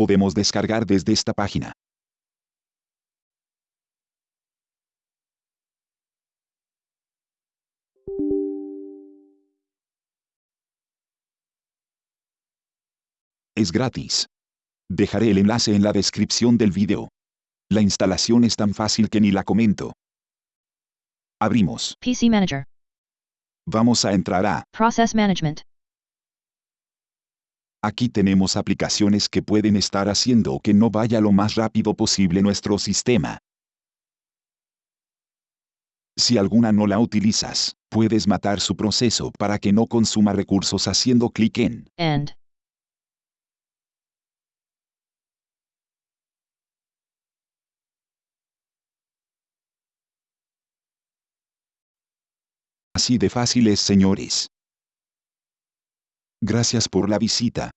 Podemos descargar desde esta página. Es gratis. Dejaré el enlace en la descripción del video. La instalación es tan fácil que ni la comento. Abrimos. PC Manager. Vamos a entrar a... Process Management. Aquí tenemos aplicaciones que pueden estar haciendo que no vaya lo más rápido posible nuestro sistema. Si alguna no la utilizas, puedes matar su proceso para que no consuma recursos haciendo clic en End. Así de fáciles, señores. Gracias por la visita.